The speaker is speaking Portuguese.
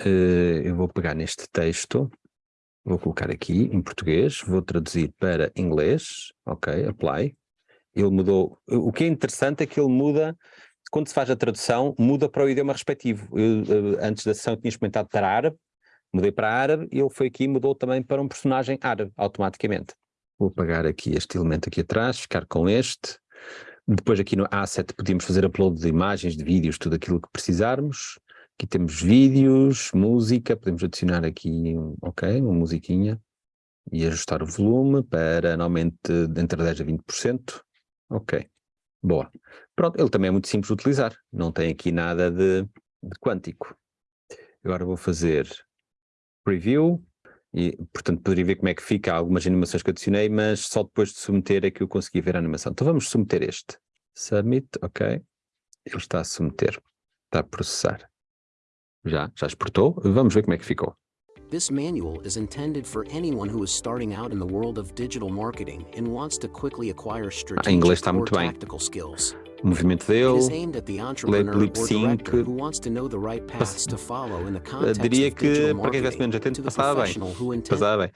uh, eu vou pegar neste texto, vou colocar aqui em português, vou traduzir para inglês, ok, apply. Ele mudou, o que é interessante é que ele muda, quando se faz a tradução, muda para o idioma respectivo. Eu, uh, antes da sessão eu tinha experimentado para árabe, mudei para árabe e ele foi aqui e mudou também para um personagem árabe, automaticamente. Vou apagar aqui este elemento aqui atrás, ficar com este. Depois aqui no asset podíamos fazer upload de imagens, de vídeos, tudo aquilo que precisarmos. Aqui temos vídeos, música, podemos adicionar aqui, ok, uma musiquinha e ajustar o volume para normalmente entre 10% a 20%. Ok, boa. Pronto, ele também é muito simples de utilizar, não tem aqui nada de, de quântico. Agora vou fazer preview, e, portanto, poderia ver como é que fica algumas animações que adicionei, mas só depois de submeter é que eu consegui ver a animação. Então vamos submeter este. Submit, ok. Ele está a submeter, está a processar. Já, já exportou. Vamos ver como é que ficou. This manual is intended for anyone who is starting out in the world of digital marketing and wants to quickly acquire ah, strategic está or muito bem. tactical skills. O movimento dele, lip sync. right diria que para quem tivesse marketing menos to atento passava bem. Passava bem.